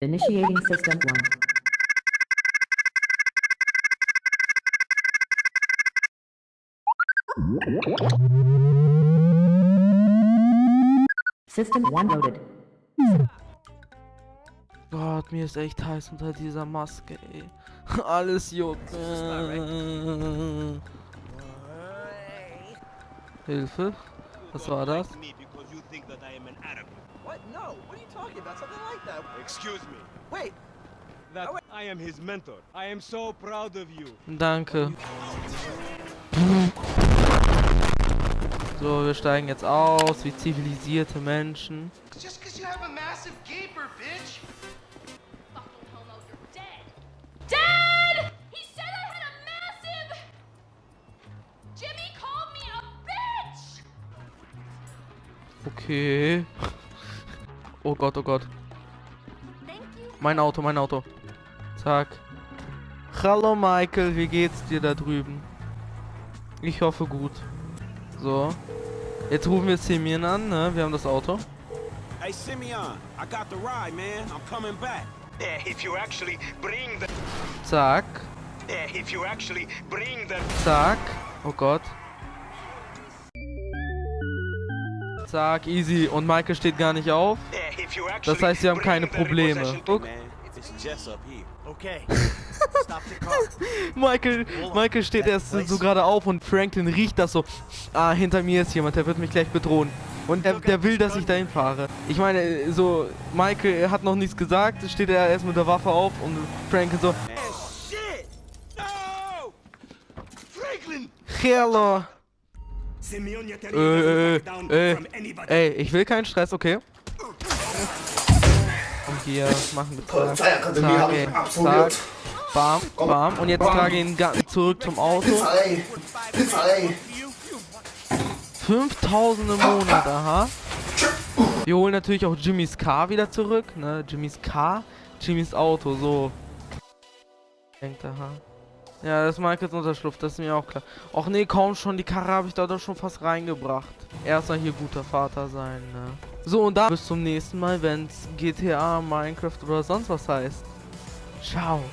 Initiating System 1. System 1 loaded. Gott, mir ist echt heiß unter dieser Maske, ey. Alles juckt. Hilfe? Was war das? Think that I am an Arab. What? No. What are you talking about? Something like that. Excuse me. Wait. That I am his mentor. I am so proud of you. Danke. So, wir steigen jetzt aus wie zivilisierte Menschen. Just because you have a massive gaper, bitch. Okay. Oh Gott, oh Gott. Mein Auto, mein Auto. Zack. Hallo Michael, wie geht's dir da drüben? Ich hoffe gut. So. Jetzt rufen wir Simeon an, ne? Wir haben das Auto. Hey, Simeon, I got the ride, man. I'm coming back. Yeah, if you actually bring the. Zack. Yeah, if you actually bring the. Zack. Oh Gott. Zack, easy. Und Michael steht gar nicht auf. Das heißt, wir haben keine Probleme. Guck. Michael, Michael steht erst so, gerade auf und Franklin riecht das so. Ah, hinter mir ist jemand, der wird mich gleich bedrohen. Und der, der will, dass ich dahin fahre. Ich meine, so, Michael hat noch nichts gesagt, steht er erst mit der Waffe auf und Franklin so! Hello. Äh, äh, äh, ey, ich will keinen Stress, okay? Und hier machen wir zack, Polizeiakademie ey, zack, bam, bam. Und jetzt trage ich ihn zurück zum Auto. Pizza, ey. Pizza, ey. 5000 im Monat, aha. Wir holen natürlich auch Jimmys Car wieder zurück, ne? Jimmys Car, Jimmys Auto, so. Denkt, aha. Ja, das ist Michaels Unterschlupf, das ist mir auch klar. Och nee, kaum schon, die Karre habe ich da doch schon fast reingebracht. Erstmal hier guter Vater sein, ne? So, und dann bis zum nächsten Mal, wenn's GTA, Minecraft oder sonst was heißt. Ciao.